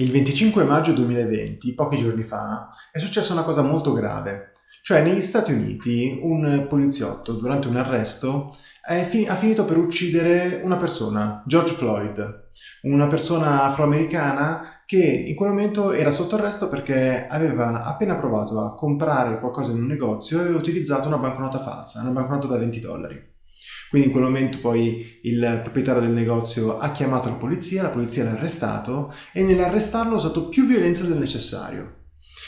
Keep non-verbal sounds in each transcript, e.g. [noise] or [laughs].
Il 25 maggio 2020, pochi giorni fa, è successa una cosa molto grave. Cioè, negli Stati Uniti, un poliziotto, durante un arresto, fi ha finito per uccidere una persona, George Floyd, una persona afroamericana che in quel momento era sotto arresto perché aveva appena provato a comprare qualcosa in un negozio e aveva utilizzato una banconota falsa, una banconota da 20 dollari. Quindi in quel momento poi il proprietario del negozio ha chiamato la polizia, la polizia l'ha arrestato e nell'arrestarlo ha usato più violenza del necessario.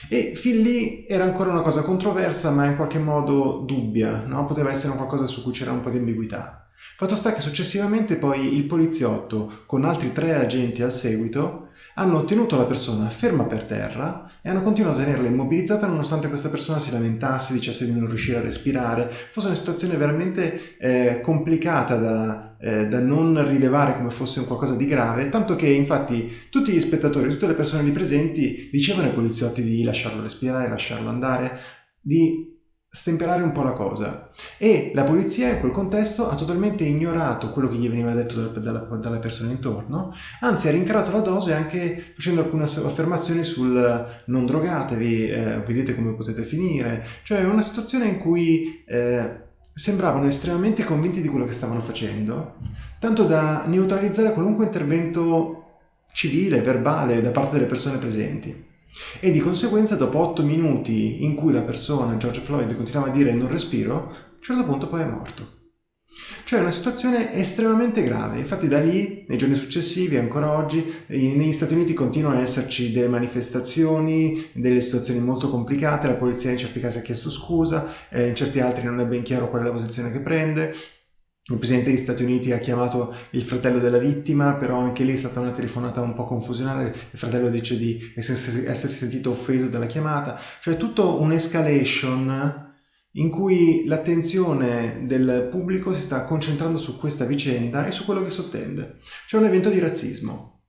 E fin lì era ancora una cosa controversa ma in qualche modo dubbia, no? poteva essere qualcosa su cui c'era un po' di ambiguità. Fatto sta che successivamente poi il poliziotto, con altri tre agenti al seguito, hanno tenuto la persona ferma per terra e hanno continuato a tenerla immobilizzata nonostante questa persona si lamentasse, dicesse di non riuscire a respirare. Fosse una situazione veramente eh, complicata da, eh, da, non rilevare come fosse un qualcosa di grave, tanto che infatti tutti gli spettatori, tutte le persone lì presenti dicevano ai poliziotti di lasciarlo respirare, lasciarlo andare, di stemperare un po' la cosa. E la polizia in quel contesto ha totalmente ignorato quello che gli veniva detto dalla, dalla persona intorno anzi ha rincarato la dose anche facendo alcune affermazioni sul non drogatevi, eh, vedete come potete finire cioè una situazione in cui eh, sembravano estremamente convinti di quello che stavano facendo tanto da neutralizzare qualunque intervento civile, verbale da parte delle persone presenti e di conseguenza dopo 8 minuti in cui la persona, George Floyd, continuava a dire non respiro, a un certo punto poi è morto. Cioè una situazione estremamente grave, infatti da lì, nei giorni successivi, ancora oggi, negli Stati Uniti continuano ad esserci delle manifestazioni, delle situazioni molto complicate, la polizia in certi casi ha chiesto scusa, eh, in certi altri non è ben chiaro qual è la posizione che prende, il presidente degli Stati Uniti ha chiamato il fratello della vittima, però anche lì è stata una telefonata un po' confusionale, il fratello dice di essersi, sentito offeso dalla chiamata, cioè tutto un'escalation in cui l'attenzione del pubblico si sta concentrando su questa vicenda e su quello che sottende. C'è un evento di razzismo.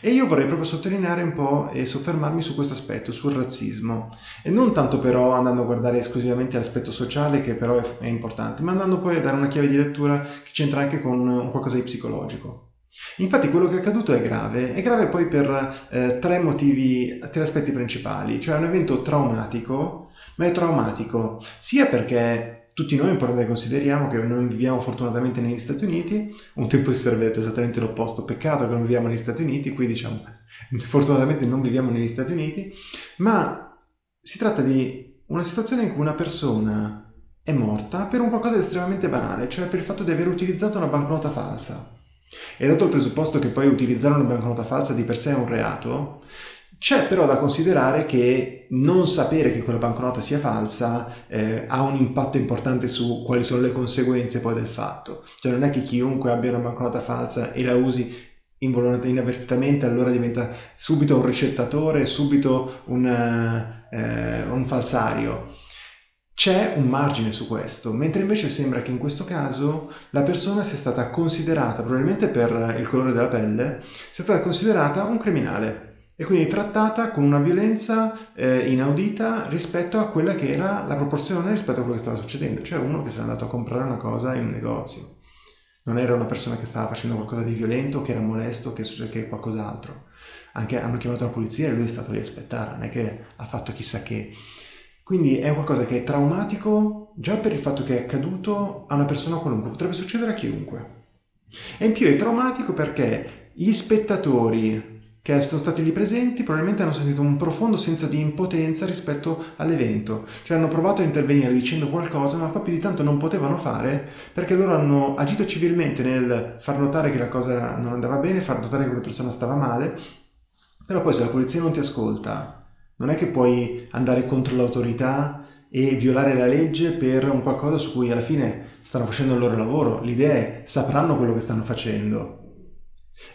E io vorrei proprio sottolineare un po' e soffermarmi su questo aspetto, sul razzismo. E non tanto però andando a guardare esclusivamente l'aspetto sociale, che però è, è, importante, ma andando poi a dare una chiave di lettura che c'entra anche con un qualcosa di psicologico. Infatti quello che è accaduto è grave, è grave poi per eh, tre motivi, tre aspetti principali, cioè è un evento traumatico, ma è traumatico sia perché tutti noi importante che consideriamo che non viviamo fortunatamente negli Stati Uniti, un tempo si sarebbe detto esattamente l'opposto, peccato che non viviamo negli Stati Uniti, qui diciamo [laughs] fortunatamente non viviamo negli Stati Uniti, ma si tratta di una situazione in cui una persona è morta per un qualcosa di estremamente banale, cioè per il fatto di aver utilizzato una banconota falsa. E dato il presupposto che poi utilizzare una banconota falsa di per sé è un reato, c'è però da considerare che non sapere che quella banconota sia falsa eh, ha un impatto importante su quali sono le conseguenze poi del fatto. Cioè non è che chiunque abbia una banconota falsa e la usi inavvertitamente allora diventa subito un ricettatore, subito un, eh, un falsario. C'è un margine su questo, mentre invece sembra che in questo caso la persona sia stata considerata, probabilmente per il colore della pelle, sia stata considerata un criminale e quindi trattata con una violenza eh, inaudita rispetto a quella che era la proporzione rispetto a quello che stava succedendo, cioè uno che si è andato a comprare una cosa in un negozio. Non era una persona che stava facendo qualcosa di violento, che era molesto, che, che qualcos'altro. Anche hanno chiamato la polizia e lui è stato lì a aspettare, non è che ha fatto chissà che. Quindi è qualcosa che è traumatico già per il fatto che è accaduto a una persona qualunque, potrebbe succedere a chiunque. E in più è traumatico perché gli spettatori che sono stati lì presenti probabilmente hanno sentito un profondo senso di impotenza rispetto all'evento, cioè hanno provato a intervenire dicendo qualcosa ma più di tanto non potevano fare perché loro hanno agito civilmente nel far notare che la cosa non andava bene, far notare che quella persona stava male, però poi se la polizia non ti ascolta non è che puoi andare contro l'autorità e violare la legge per un qualcosa su cui alla fine stanno facendo il loro lavoro, l'idea è sapranno quello che stanno facendo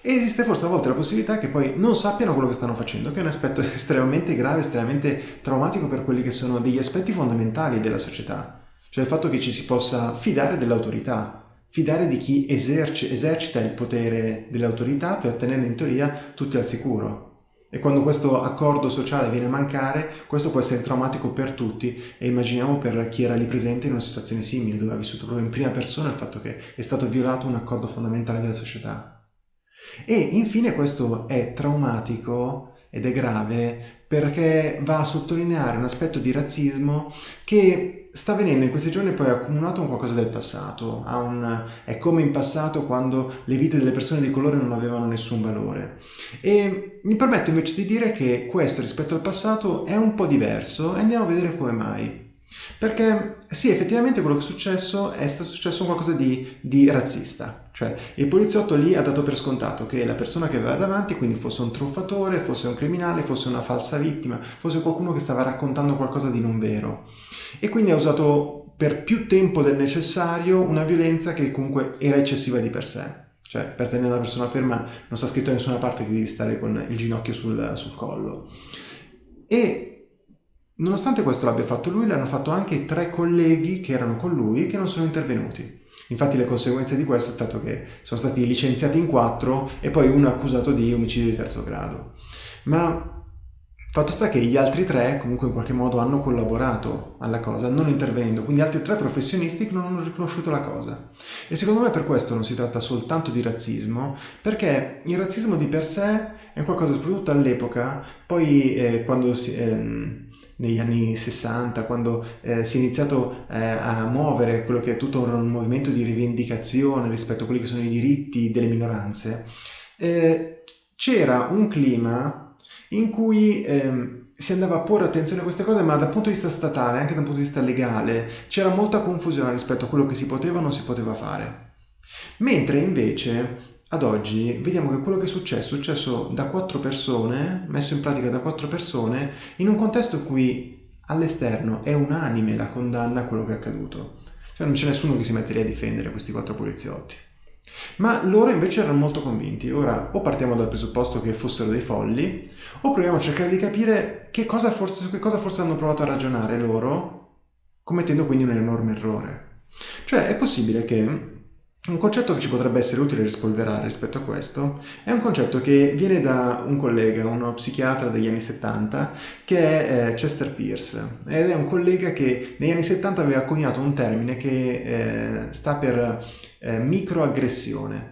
e esiste forse a volte la possibilità che poi non sappiano quello che stanno facendo, che è un aspetto [laughs] estremamente grave, estremamente traumatico per quelli che sono degli aspetti fondamentali della società. Cioè il fatto che ci si possa fidare dell'autorità, fidare di chi eserci, esercita il potere dell'autorità per tenere in teoria tutti al sicuro. E quando questo accordo sociale viene a mancare, questo può essere traumatico per tutti e immaginiamo per chi era lì presente in una situazione simile, dove ha vissuto proprio in prima persona il fatto che è stato violato un accordo fondamentale della società. E infine questo è traumatico ed è grave perché va a sottolineare un aspetto di razzismo che sta avvenendo in questi giorni poi accumulato un qualcosa del passato, un, è come in passato quando le vite delle persone di colore non avevano nessun valore. E mi permetto invece di dire che questo rispetto al passato è un po' diverso e andiamo a vedere come mai. Perché sì, effettivamente quello che è successo è stato successo qualcosa di, di, razzista, cioè il poliziotto lì ha dato per scontato che la persona che aveva davanti, quindi fosse un truffatore, fosse un criminale, fosse una falsa vittima, fosse qualcuno che stava raccontando qualcosa di non vero. E quindi ha usato per più tempo del necessario una violenza che comunque era eccessiva di per sé. Cioè, per tenere una persona ferma non sta scritto da nessuna parte che devi stare con il ginocchio sul, sul collo. E Nonostante questo l'abbia fatto lui, l'hanno fatto anche tre colleghi che erano con lui che non sono intervenuti. Infatti le conseguenze di questo è stato che sono stati licenziati in quattro e poi uno accusato di omicidio di terzo grado. Ma Fatto sta che gli altri tre comunque in qualche modo hanno collaborato alla cosa, non intervenendo, quindi altri tre professionisti che non hanno riconosciuto la cosa. E secondo me per questo non si tratta soltanto di razzismo, perché il razzismo di per sé è qualcosa, soprattutto all'epoca, poi eh, quando si... Eh, negli anni 60, quando eh, si è iniziato eh, a muovere quello che è tutto un movimento di rivendicazione rispetto a quelli che sono i diritti delle minoranze, eh, c'era un clima in cui ehm, si andava a porre attenzione a queste cose, ma dal punto di vista statale, anche dal punto di vista legale, c'era molta confusione rispetto a quello che si poteva o non si poteva fare. Mentre invece ad oggi vediamo che quello che è successo è successo da quattro persone, messo in pratica da quattro persone, in un contesto in cui all'esterno è unanime la condanna a quello che è accaduto. Cioè non c'è nessuno che si mette lì a difendere questi quattro poliziotti. Ma loro invece erano molto convinti. Ora o partiamo dal presupposto che fossero dei folli, o proviamo a cercare di capire che cosa forse, che cosa forse hanno provato a ragionare loro, commettendo quindi un enorme errore. Cioè è possibile che un concetto che ci potrebbe essere utile rispolverare rispetto a questo è un concetto che viene da un collega, uno psichiatra degli anni 70, che è eh, Chester Pierce, ed è un collega che negli anni 70 aveva coniato un termine che eh, sta per eh, microaggressione.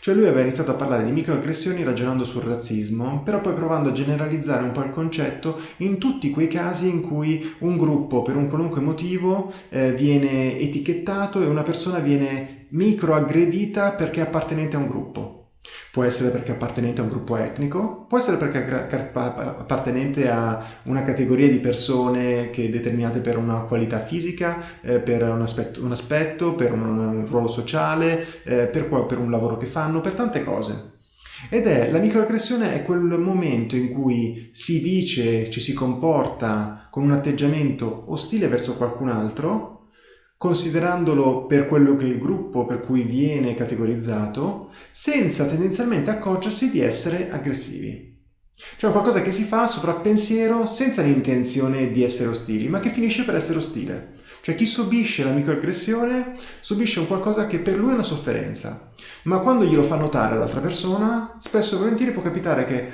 Cioè lui aveva iniziato a parlare di microaggressioni ragionando sul razzismo, però poi provando a generalizzare un po' il concetto in tutti quei casi in cui un gruppo per un qualunque motivo eh, viene etichettato e una persona viene microaggredita perché appartenente a un gruppo. Può essere perché appartenente a un gruppo etnico, può essere perché appartenente a una categoria di persone che è determinate per una qualità fisica, eh, per un aspetto, un aspetto, per un, un ruolo sociale, eh, per, per un lavoro che fanno, per tante cose. Ed è la microaggressione è quel momento in cui si dice, ci si comporta con un atteggiamento ostile verso qualcun altro considerandolo per quello che è il gruppo per cui viene categorizzato, senza tendenzialmente accorgersi di essere aggressivi. Cioè qualcosa che si fa sovrappensiero senza l'intenzione di essere ostili, ma che finisce per essere ostile. Cioè chi subisce la microaggressione subisce un qualcosa che per lui è una sofferenza, ma quando glielo fa notare all'altra persona, spesso e volentieri può capitare che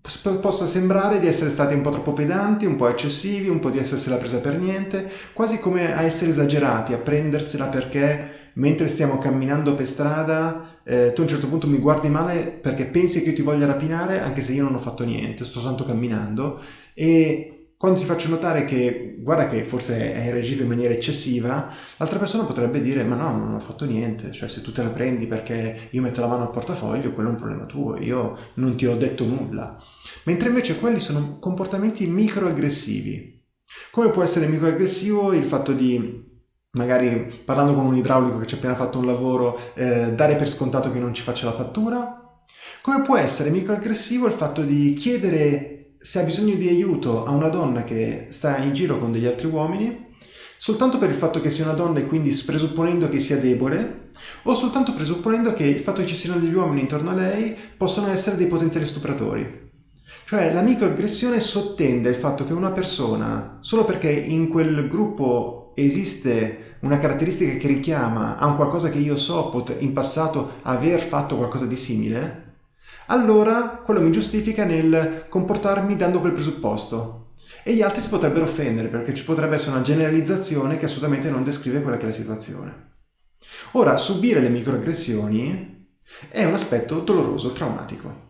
possa sembrare di essere stati un po' troppo pedanti, un po' eccessivi, un po' di essersela presa per niente, quasi come a essere esagerati, a prendersela perché mentre stiamo camminando per strada eh, tu a un certo punto mi guardi male perché pensi che io ti voglia rapinare anche se io non ho fatto niente, sto soltanto camminando e quando ti faccio notare che guarda che forse hai reagito in maniera eccessiva, l'altra persona potrebbe dire ma no, non ho fatto niente, cioè se tu te la prendi perché io metto la mano al portafoglio, quello è un problema tuo, io non ti ho detto nulla. Mentre invece quelli sono comportamenti microaggressivi. Come può essere microaggressivo il fatto di magari parlando con un idraulico che ci ha appena fatto un lavoro, eh, dare per scontato che non ci faccia la fattura? Come può essere microaggressivo il fatto di chiedere se ha bisogno di aiuto a una donna che sta in giro con degli altri uomini, soltanto per il fatto che sia una donna e quindi presupponendo che sia debole, o soltanto presupponendo che il fatto che ci siano degli uomini intorno a lei possano essere dei potenziali stupratori. Cioè la microaggressione sottende il fatto che una persona, solo perché in quel gruppo esiste una caratteristica che richiama a un qualcosa che io so in passato aver fatto qualcosa di simile, allora quello mi giustifica nel comportarmi dando quel presupposto. E gli altri si potrebbero offendere perché ci potrebbe essere una generalizzazione che assolutamente non descrive quella che è la situazione. Ora, subire le microaggressioni è un aspetto doloroso, traumatico.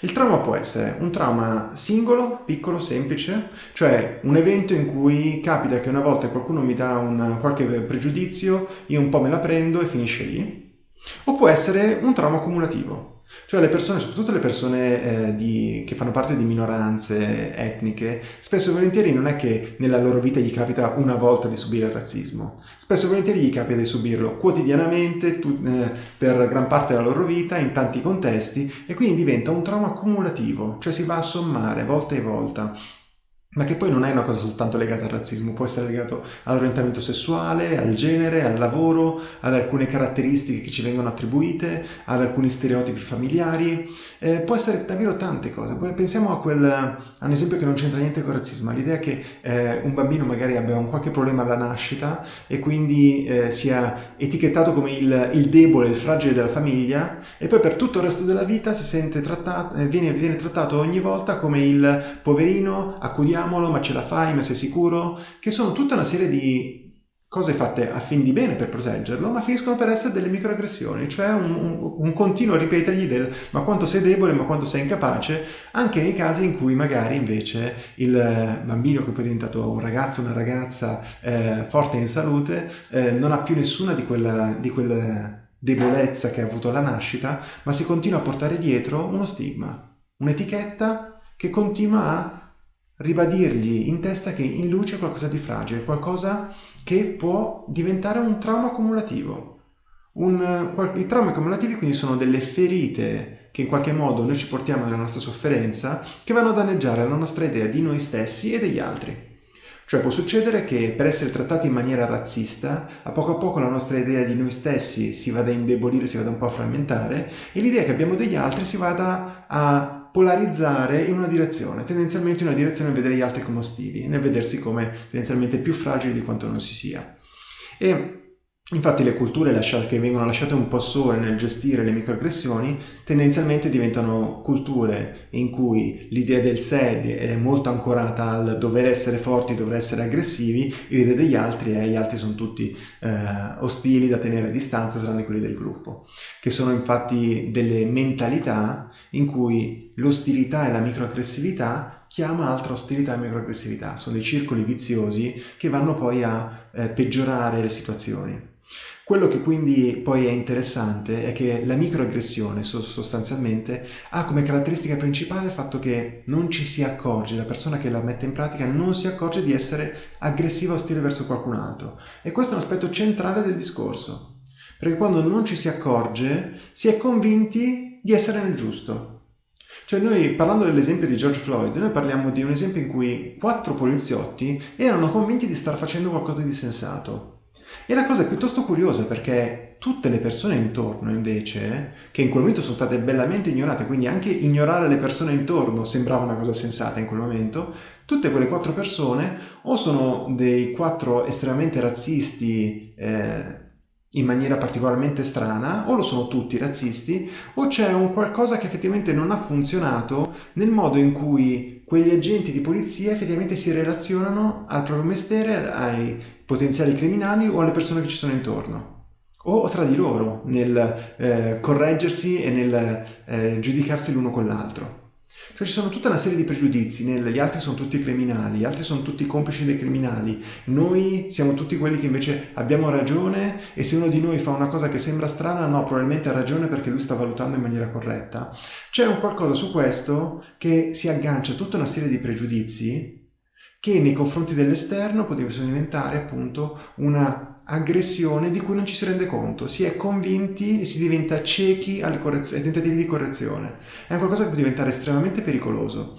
Il trauma può essere un trauma singolo, piccolo, semplice, cioè un evento in cui capita che una volta qualcuno mi dà un, qualche pregiudizio, io un po' me la prendo e finisce lì, o può essere un trauma accumulativo, cioè le persone, soprattutto le persone eh, di, che fanno parte di minoranze etniche, spesso e volentieri non è che nella loro vita gli capita una volta di subire il razzismo, spesso e volentieri gli capita di subirlo quotidianamente tu, eh, per gran parte della loro vita, in tanti contesti, e quindi diventa un trauma accumulativo, cioè si va a sommare volta e volta ma che poi non è una cosa soltanto legata al razzismo, può essere legato all'orientamento sessuale, al genere, al lavoro, ad alcune caratteristiche che ci vengono attribuite, ad alcuni stereotipi familiari, eh, può essere davvero tante cose. Pensiamo a, quel, a un esempio che non c'entra niente con il razzismo, l'idea che eh, un bambino magari abbia un qualche problema alla nascita e quindi eh, sia etichettato come il, il, debole, il fragile della famiglia e poi per tutto il resto della vita si sente trattato, eh, viene, viene trattato ogni volta come il poverino accudiamo proviamolo, ma ce la fai, ma sei sicuro? Che sono tutta una serie di cose fatte a fin di bene per proteggerlo, ma finiscono per essere delle microaggressioni, cioè un, un, un, continuo ripetergli del ma quanto sei debole, ma quanto sei incapace, anche nei casi in cui magari invece il bambino che poi è diventato un ragazzo, una ragazza eh, forte in salute, eh, non ha più nessuna di quella, di quella debolezza che ha avuto alla nascita, ma si continua a portare dietro uno stigma, un'etichetta che continua a ribadirgli in testa che in lui c'è qualcosa di fragile, qualcosa che può diventare un trauma accumulativo. Un, I traumi accumulativi quindi sono delle ferite che in qualche modo noi ci portiamo nella nostra sofferenza che vanno a danneggiare la nostra idea di noi stessi e degli altri. Cioè può succedere che per essere trattati in maniera razzista, a poco a poco la nostra idea di noi stessi si vada a indebolire, si vada un po' a frammentare e l'idea che abbiamo degli altri si vada a polarizzare in una direzione, tendenzialmente in una direzione nel vedere gli altri come ostili, nel vedersi come tendenzialmente più fragili di quanto non si sia. E Infatti le culture che vengono lasciate un po' sole nel gestire le microaggressioni tendenzialmente diventano culture in cui l'idea del sé è molto ancorata al dover essere forti, dover essere aggressivi, l'idea degli altri è gli altri sono tutti eh, ostili da tenere a distanza tranne quelli del gruppo, che sono infatti delle mentalità in cui l'ostilità e la microaggressività chiama altra ostilità e microaggressività, sono dei circoli viziosi che vanno poi a eh, peggiorare le situazioni. Quello che quindi poi è interessante è che la microaggressione sostanzialmente ha come caratteristica principale il fatto che non ci si accorge, la persona che la mette in pratica non si accorge di essere aggressiva o ostile verso qualcun altro. E questo è un aspetto centrale del discorso, perché quando non ci si accorge si è convinti di essere nel giusto. Cioè noi, parlando dell'esempio di George Floyd, noi parliamo di un esempio in cui quattro poliziotti erano convinti di star facendo qualcosa di sensato. E la cosa è piuttosto curiosa perché tutte le persone intorno invece, che in quel momento sono state bellamente ignorate, quindi anche ignorare le persone intorno sembrava una cosa sensata in quel momento, tutte quelle quattro persone o sono dei quattro estremamente razzisti eh, in maniera particolarmente strana, o lo sono tutti razzisti, o c'è un qualcosa che effettivamente non ha funzionato nel modo in cui quegli agenti di polizia effettivamente si relazionano al proprio mestiere, ai potenziali criminali o alle persone che ci sono intorno o tra di loro nel eh, correggersi e nel eh, giudicarsi l'uno con l'altro. Cioè ci sono tutta una serie di pregiudizi, gli altri sono tutti criminali, gli altri sono tutti complici dei criminali, noi siamo tutti quelli che invece abbiamo ragione e se uno di noi fa una cosa che sembra strana, no, probabilmente ha ragione perché lui sta valutando in maniera corretta. C'è un qualcosa su questo che si aggancia a tutta una serie di pregiudizi che nei confronti dell'esterno potessero diventare appunto una aggressione di cui non ci si rende conto, si è convinti e si diventa ciechi ai tentativi di correzione. È qualcosa che può diventare estremamente pericoloso.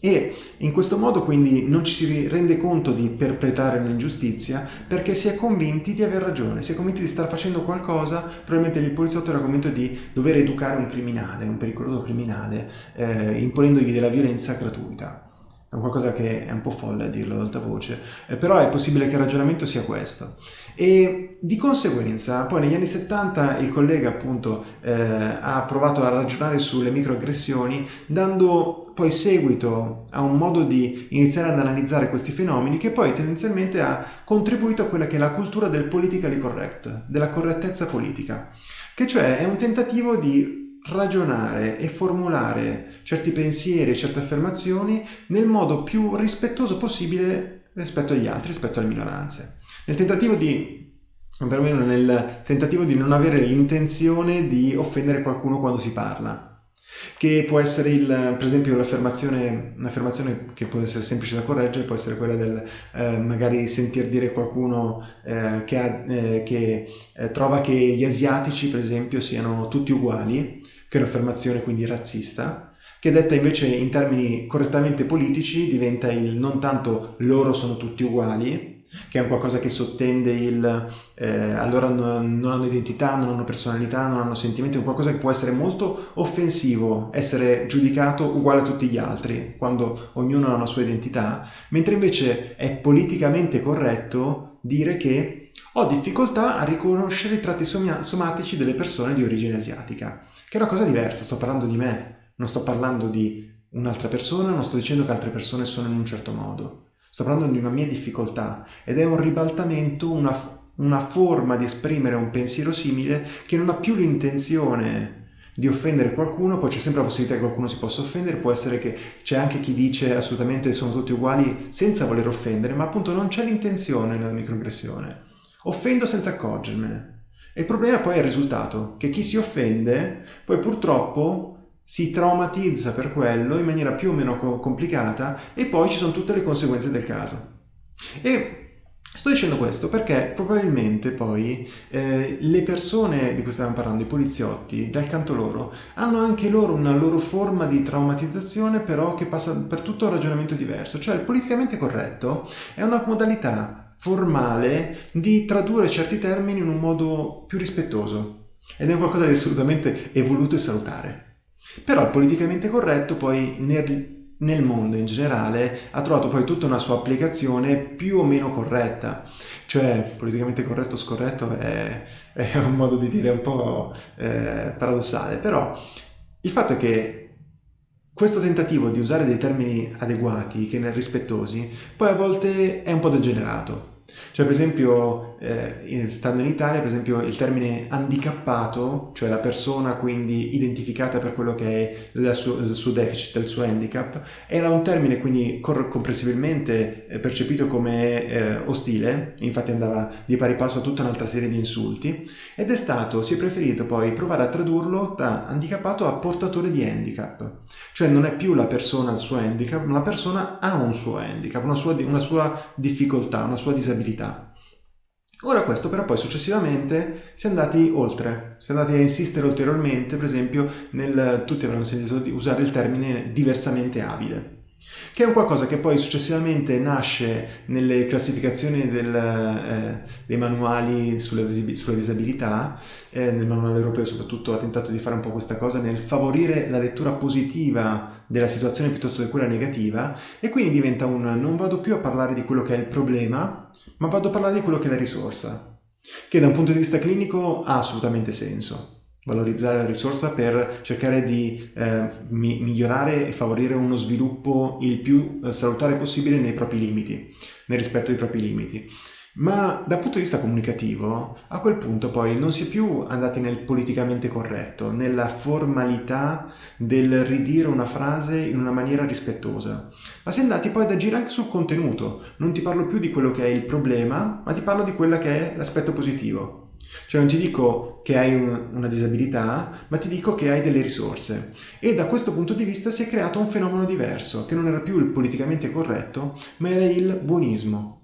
E in questo modo quindi non ci si rende conto di perpetrare un'ingiustizia perché si è convinti di aver ragione, si è convinti di star facendo qualcosa, probabilmente il poliziotto era convinto di dover educare un criminale, un pericoloso criminale, eh, imponendogli della violenza gratuita è qualcosa che è un po' folle a dirlo ad alta voce, eh, però è possibile che il ragionamento sia questo. E di conseguenza, poi negli anni 70 il collega appunto eh, ha provato a ragionare sulle microaggressioni, dando poi seguito a un modo di iniziare ad analizzare questi fenomeni che poi tendenzialmente ha contribuito a quella che è la cultura del politically correct, della correttezza politica, che cioè è un tentativo di ragionare e formulare certi pensieri, certe affermazioni nel modo più rispettoso possibile rispetto agli altri, rispetto alle minoranze. Nel tentativo di perlomeno nel tentativo di non avere l'intenzione di offendere qualcuno quando si parla che può essere il, per esempio un'affermazione che può essere semplice da correggere, può essere quella del eh, magari sentir dire qualcuno eh, che, ha, eh, che eh, trova che gli asiatici per esempio siano tutti uguali, che è un'affermazione quindi razzista, che detta invece in termini correttamente politici diventa il non tanto loro sono tutti uguali, che è un qualcosa che sottende il eh, allora non, non, hanno identità, non hanno personalità, non hanno sentimenti, è un qualcosa che può essere molto offensivo, essere giudicato uguale a tutti gli altri, quando ognuno ha una sua identità, mentre invece è politicamente corretto dire che ho difficoltà a riconoscere i tratti somatici delle persone di origine asiatica, che è una cosa diversa, sto parlando di me, non sto parlando di un'altra persona, non sto dicendo che altre persone sono in un certo modo. Sto parlando di una mia difficoltà ed è un ribaltamento, una, una forma di esprimere un pensiero simile che non ha più l'intenzione di offendere qualcuno, poi c'è sempre la possibilità che qualcuno si possa offendere, può essere che c'è anche chi dice assolutamente sono tutti uguali senza voler offendere, ma appunto non c'è l'intenzione nella microaggressione. Offendo senza accorgermene. E il problema poi è il risultato, che chi si offende poi purtroppo si traumatizza per quello in maniera più o meno complicata e poi ci sono tutte le conseguenze del caso. E Sto dicendo questo perché probabilmente poi eh, le persone di cui stavamo parlando, i poliziotti, dal canto loro, hanno anche loro una loro forma di traumatizzazione però che passa per tutto un ragionamento diverso. Cioè il politicamente corretto è una modalità formale di tradurre certi termini in un modo più rispettoso ed è qualcosa di assolutamente evoluto e salutare. Però il politicamente corretto poi nel, nel mondo in generale ha trovato poi tutta una sua applicazione più o meno corretta. Cioè, politicamente corretto o scorretto è, è, un modo di dire un po' eh, paradossale, però il fatto è che questo tentativo di usare dei termini adeguati, che ne rispettosi, poi a volte è un po' degenerato. Cioè per esempio, eh, stando in Italia, per esempio il termine handicappato, cioè la persona quindi identificata per quello che è suo, il suo deficit, il suo handicap, era un termine quindi comprensibilmente eh, percepito come eh, ostile, infatti andava di pari passo a tutta un'altra serie di insulti, ed è stato, si è preferito poi provare a tradurlo da handicappato a portatore di handicap. Cioè non è più la persona il suo handicap, ma la persona ha un suo handicap, una sua, una sua difficoltà, una sua disabilità disabilità. Ora questo però poi successivamente si è andati oltre, si è andati a insistere ulteriormente, per esempio, nel, tutti avranno sentito di usare il termine diversamente abile che è un qualcosa che poi successivamente nasce nelle classificazioni del, eh, dei manuali sulla disabilità, eh, nel manuale europeo soprattutto ha tentato di fare un po' questa cosa nel favorire la lettura positiva della situazione piuttosto che quella negativa e quindi diventa un non vado più a parlare di quello che è il problema, ma vado a parlare di quello che è la risorsa, che da un punto di vista clinico ha assolutamente senso valorizzare la risorsa per cercare di eh, mi migliorare e favorire uno sviluppo il più eh, salutare possibile nei propri limiti, nel rispetto dei propri limiti. Ma dal punto di vista comunicativo, a quel punto poi non si è più andati nel politicamente corretto, nella formalità del ridire una frase in una maniera rispettosa, ma si è andati poi ad agire anche sul contenuto. Non ti parlo più di quello che è il problema, ma ti parlo di quello che è l'aspetto positivo. Cioè non ti dico che hai un, una disabilità, ma ti dico che hai delle risorse. E da questo punto di vista si è creato un fenomeno diverso, che non era più il politicamente corretto, ma era il buonismo.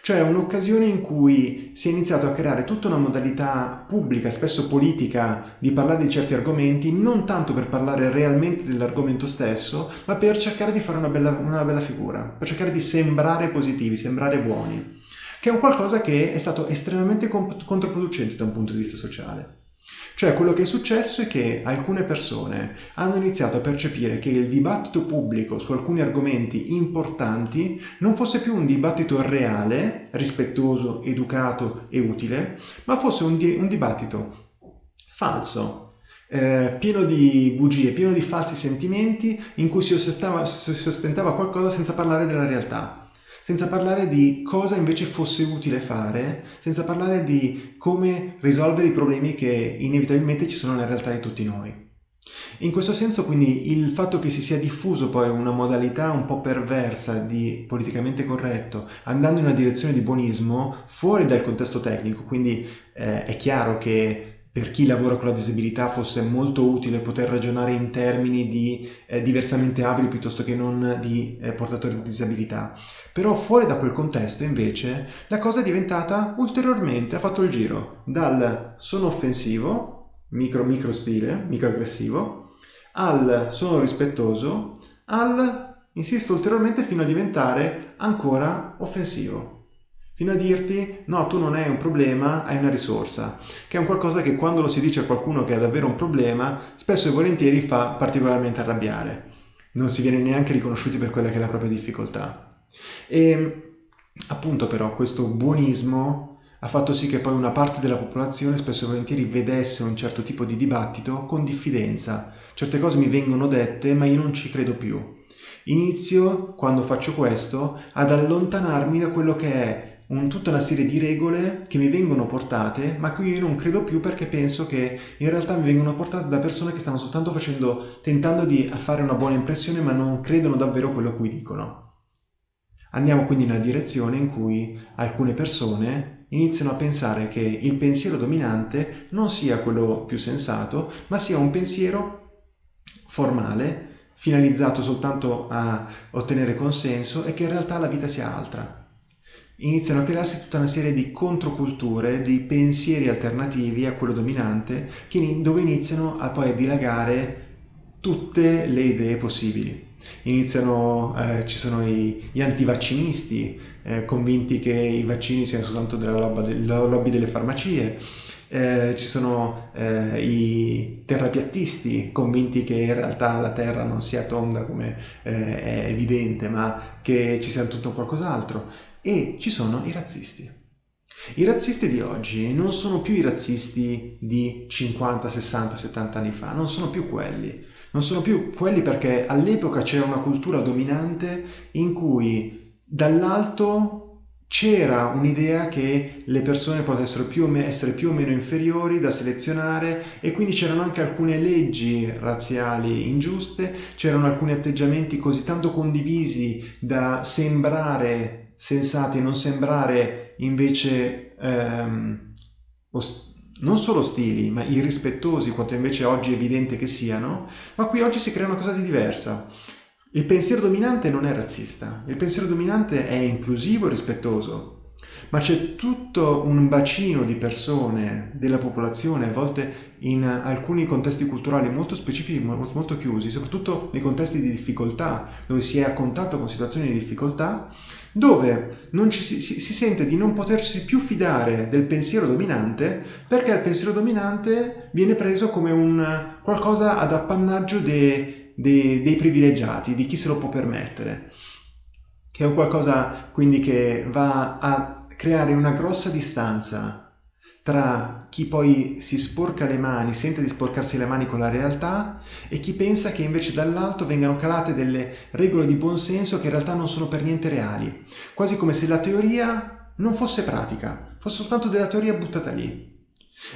Cioè un'occasione in cui si è iniziato a creare tutta una modalità pubblica, spesso politica, di parlare di certi argomenti, non tanto per parlare realmente dell'argomento stesso, ma per cercare di fare una bella, una bella figura, per cercare di sembrare positivi, sembrare buoni che è un qualcosa che è stato estremamente controproducente da un punto di vista sociale. Cioè quello che è successo è che alcune persone hanno iniziato a percepire che il dibattito pubblico su alcuni argomenti importanti non fosse più un dibattito reale, rispettoso, educato e utile, ma fosse un, di un dibattito falso, eh, pieno di bugie, pieno di falsi sentimenti in cui si ostentava, si ostentava qualcosa senza parlare della realtà senza parlare di cosa invece fosse utile fare, senza parlare di come risolvere i problemi che inevitabilmente ci sono nella realtà di tutti noi. In questo senso quindi il fatto che si sia diffuso poi una modalità un po' perversa di politicamente corretto, andando in una direzione di buonismo fuori dal contesto tecnico, quindi eh, è chiaro che per chi lavora con la disabilità fosse molto utile poter ragionare in termini di eh, diversamente abili piuttosto che non di eh, portatori di disabilità. Però fuori da quel contesto invece la cosa è diventata ulteriormente, ha fatto il giro dal sono offensivo, micro micro stile, microaggressivo, al sono rispettoso, al insisto ulteriormente fino a diventare ancora offensivo fino a dirti no, tu non hai un problema, hai una risorsa, che è un qualcosa che quando lo si dice a qualcuno che ha davvero un problema, spesso e volentieri fa particolarmente arrabbiare. Non si viene neanche riconosciuti per quella che è la propria difficoltà. E appunto però questo buonismo ha fatto sì che poi una parte della popolazione spesso e volentieri vedesse un certo tipo di dibattito con diffidenza. Certe cose mi vengono dette ma io non ci credo più. Inizio, quando faccio questo, ad allontanarmi da quello che è un, tutta una serie di regole che mi vengono portate, ma che io non credo più perché penso che in realtà mi vengono portate da persone che stanno soltanto facendo, tentando di fare una buona impressione, ma non credono davvero quello a cui dicono. Andiamo quindi nella direzione in cui alcune persone iniziano a pensare che il pensiero dominante non sia quello più sensato, ma sia un pensiero formale, finalizzato soltanto a ottenere consenso e che in realtà la vita sia altra iniziano a crearsi tutta una serie di controculture, di pensieri alternativi a quello dominante, dove iniziano a poi dilagare tutte le idee possibili. Iniziano, eh, ci sono i, gli antivaccinisti, eh, convinti che i vaccini siano soltanto della lobby delle farmacie, eh, ci sono eh, i terrapiattisti convinti che in realtà la Terra non sia tonda come eh, è evidente, ma che ci sia tutto qualcos'altro e ci sono i razzisti. I razzisti di oggi non sono più i razzisti di 50, 60, 70 anni fa, non sono più quelli. Non sono più quelli perché all'epoca c'era una cultura dominante in cui dall'alto c'era un'idea che le persone potessero più essere più o meno inferiori da selezionare e quindi c'erano anche alcune leggi razziali ingiuste, c'erano alcuni atteggiamenti così tanto condivisi da sembrare sensati e non sembrare invece ehm, non solo ostili, ma irrispettosi quanto invece oggi è evidente che siano, ma qui oggi si crea una cosa di diversa. Il pensiero dominante non è razzista, il pensiero dominante è inclusivo e rispettoso, ma c'è tutto un bacino di persone della popolazione, a volte in alcuni contesti culturali molto specifici, molto chiusi, soprattutto nei contesti di difficoltà, dove si è a contatto con situazioni di difficoltà, dove si, si, si, sente di non potersi più fidare del pensiero dominante perché il pensiero dominante viene preso come un qualcosa ad appannaggio de, de, dei privilegiati, di chi se lo può permettere, che è un qualcosa quindi che va a creare una grossa distanza tra chi poi si sporca le mani, sente di sporcarsi le mani con la realtà e chi pensa che invece dall'alto vengano calate delle regole di buonsenso che in realtà non sono per niente reali, quasi come se la teoria non fosse pratica, fosse soltanto della teoria buttata lì.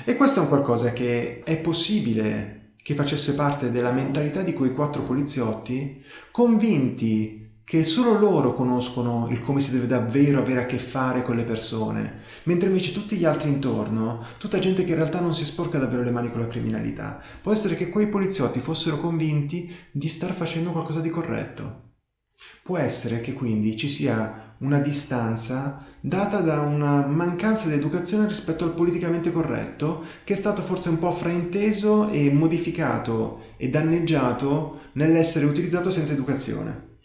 E questo è un qualcosa che è possibile che facesse parte della mentalità di quei quattro poliziotti, convinti che solo loro conoscono il come si deve davvero avere a che fare con le persone, mentre invece tutti gli altri intorno, tutta gente che in realtà non si sporca davvero le mani con la criminalità, può essere che quei poliziotti fossero convinti di star facendo qualcosa di corretto. Può essere che quindi ci sia una distanza data da una mancanza di educazione rispetto al politicamente corretto che è stato forse un po' frainteso e modificato e danneggiato nell'essere utilizzato senza educazione.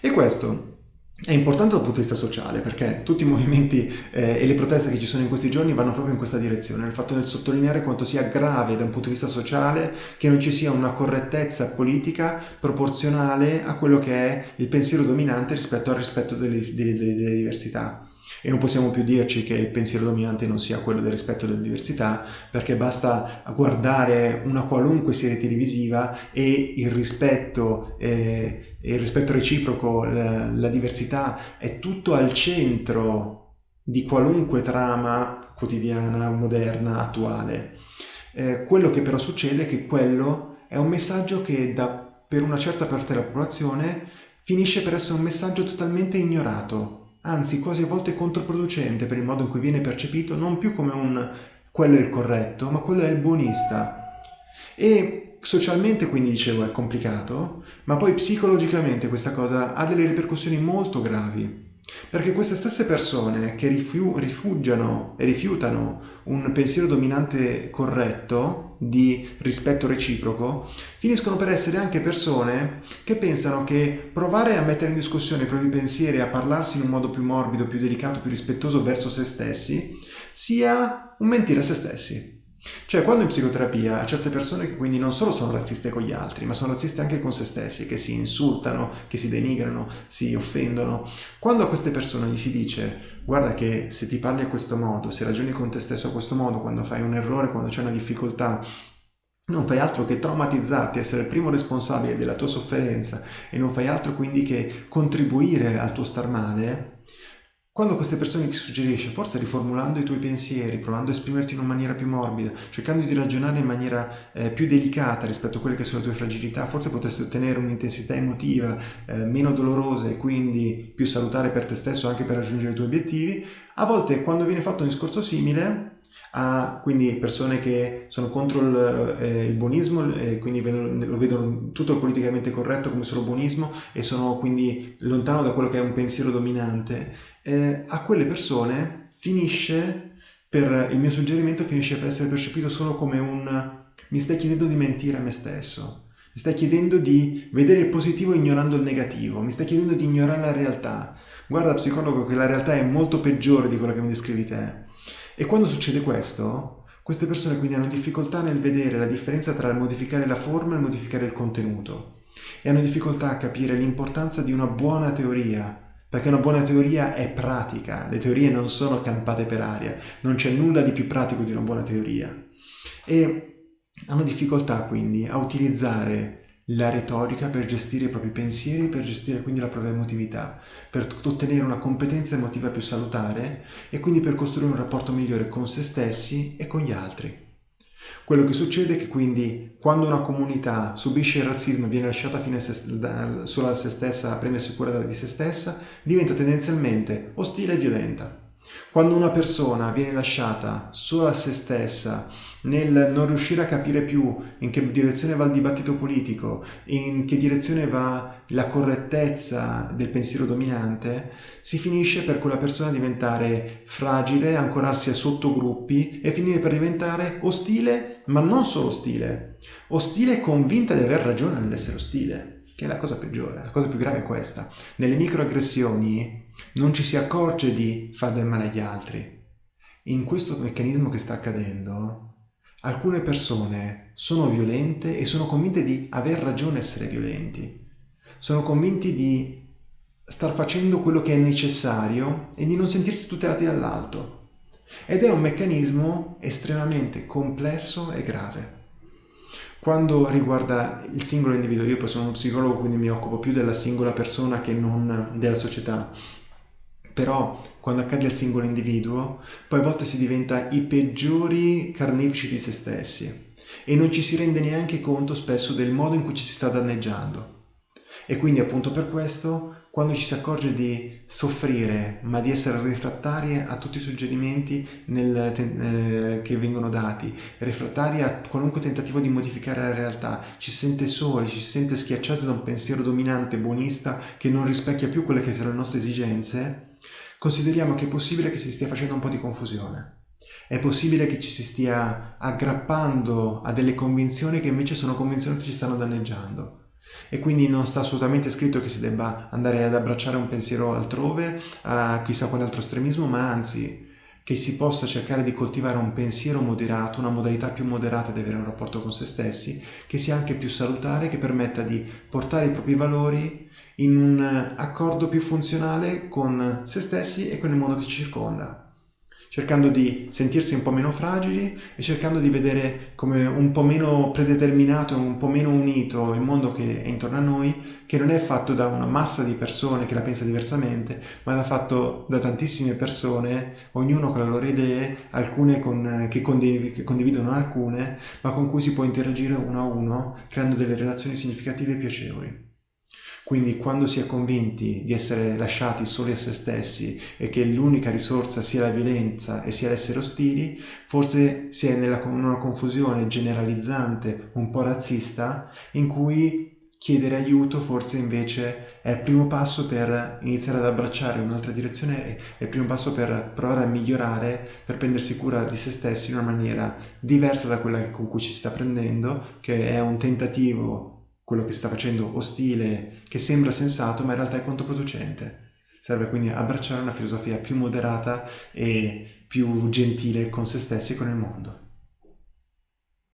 E questo è importante dal punto di vista sociale perché tutti i movimenti eh, e le proteste che ci sono in questi giorni vanno proprio in questa direzione, nel fatto di sottolineare quanto sia grave da un punto di vista sociale che non ci sia una correttezza politica proporzionale a quello che è il pensiero dominante rispetto al rispetto delle, delle, delle diversità. E non possiamo più dirci che il pensiero dominante non sia quello del rispetto della diversità, perché basta guardare una qualunque serie televisiva e il rispetto, eh, il rispetto reciproco, la, la diversità è tutto al centro di qualunque trama quotidiana, moderna, attuale. Eh, quello che però succede è che quello è un messaggio che da, per una certa parte della popolazione finisce per essere un messaggio totalmente ignorato, anzi quasi a volte controproducente per il modo in cui viene percepito non più come un quello è il corretto, ma quello è il buonista. E socialmente quindi dicevo è complicato, ma poi psicologicamente questa cosa ha delle ripercussioni molto gravi. Perché queste stesse persone che rifiu- rifugiano e rifiutano un pensiero dominante corretto di rispetto reciproco, finiscono per essere anche persone che pensano che provare a mettere in discussione i propri pensieri, a parlarsi in un modo più morbido, più delicato, più rispettoso verso se stessi, sia un mentire a se stessi. Cioè, quando in psicoterapia a certe persone che quindi non solo sono razziste con gli altri, ma sono razziste anche con se stessi, che si insultano, che si denigrano, si offendono, quando a queste persone gli si dice guarda che se ti parli a questo modo, se ragioni con te stesso a questo modo, quando fai un errore, quando c'è una difficoltà, non fai altro che traumatizzarti, essere il primo responsabile della tua sofferenza e non fai altro quindi che contribuire al tuo star male, quando queste persone ti suggerisce, forse riformulando i tuoi pensieri, provando a esprimerti in una maniera più morbida, cercando di ragionare in maniera eh, più delicata rispetto a quelle che sono le tue fragilità, forse potresti ottenere un'intensità emotiva eh, meno dolorosa e quindi più salutare per te stesso anche per raggiungere i tuoi obiettivi. A volte quando viene fatto un discorso simile, a quindi persone che sono contro il, eh, il buonismo e quindi lo vedono tutto politicamente corretto come solo buonismo e sono quindi lontano da quello che è un pensiero dominante, eh, a quelle persone finisce per il mio suggerimento finisce per essere percepito solo come un mi stai chiedendo di mentire a me stesso. Mi stai chiedendo di vedere il positivo ignorando il negativo, mi stai chiedendo di ignorare la realtà. Guarda, psicologo, che la realtà è molto peggiore di quella che mi descrivi te. E quando succede questo, queste persone quindi hanno difficoltà nel vedere la differenza tra il modificare la forma e il modificare il contenuto. E hanno difficoltà a capire l'importanza di una buona teoria, perché una buona teoria è pratica, le teorie non sono campate per aria, non c'è nulla di più pratico di una buona teoria. E hanno difficoltà quindi a utilizzare la retorica per gestire i propri pensieri, per gestire quindi la propria emotività, per ottenere una competenza emotiva più salutare e quindi per costruire un rapporto migliore con se stessi e con gli altri. Quello che succede è che quindi quando una comunità subisce il razzismo e viene lasciata se, sola a se stessa a prendersi cura di se stessa, diventa tendenzialmente ostile e violenta. Quando una persona viene lasciata sola a se stessa nel non riuscire a capire più in che direzione va il dibattito politico, in che direzione va la correttezza del pensiero dominante, si finisce per quella persona diventare fragile, ancorarsi a sottogruppi e finire per diventare ostile, ma non solo ostile, ostile e convinta di aver ragione nell'essere ostile, che è la cosa peggiore, la cosa più grave è questa. Nelle microaggressioni non ci si accorge di fare del male agli altri. In questo meccanismo che sta accadendo, Alcune persone sono violente e sono convinte di aver ragione essere violenti. Sono convinti di star facendo quello che è necessario e di non sentirsi tutelati dall'alto. Ed è un meccanismo estremamente complesso e grave. Quando riguarda il singolo individuo, io poi sono uno psicologo, quindi mi occupo più della singola persona che non della società però quando accade al singolo individuo, poi a volte si diventa i peggiori carnefici di se stessi e non ci si rende neanche conto spesso del modo in cui ci si sta danneggiando. E quindi appunto per questo, quando ci si accorge di soffrire, ma di essere refrattari a tutti i suggerimenti nel, eh, che vengono dati, refrattari a qualunque tentativo di modificare la realtà, ci si sente soli, ci si sente schiacciati da un pensiero dominante, buonista, che non rispecchia più quelle che sono le nostre esigenze, consideriamo che è possibile che si stia facendo un po' di confusione. È possibile che ci si stia aggrappando a delle convinzioni che invece sono convinzioni che ci stanno danneggiando. E quindi non sta assolutamente scritto che si debba andare ad abbracciare un pensiero altrove, a chissà quale altro estremismo, ma anzi che si possa cercare di coltivare un pensiero moderato, una modalità più moderata di avere un rapporto con se stessi, che sia anche più salutare, che permetta di portare i propri valori in un accordo più funzionale con se stessi e con il mondo che ci circonda. cercando di sentirsi un po' meno fragili e cercando di vedere come un po' meno predeterminato un po' meno unito il mondo che è intorno a noi, che non è fatto da una massa di persone che la pensa diversamente, ma è fatto da tantissime persone, ognuno con le loro idee, alcune con, che, condiv- che condividono alcune, ma con cui si può interagire uno a uno, creando delle relazioni significative e piacevoli. Quindi quando si è convinti di essere lasciati soli a se stessi e che l'unica risorsa sia la violenza e sia l'essere ostili, forse si è nella, in una confusione generalizzante, un po' razzista, in cui chiedere aiuto forse invece è il primo passo per iniziare ad abbracciare un'altra direzione, è il primo passo per provare a migliorare, per prendersi cura di se stessi in una maniera diversa da quella con cui ci sta prendendo, che è un tentativo quello che sta facendo ostile, che sembra sensato, ma in realtà è controproducente. Serve quindi abbracciare una filosofia più moderata e più gentile con se stessi e con il mondo.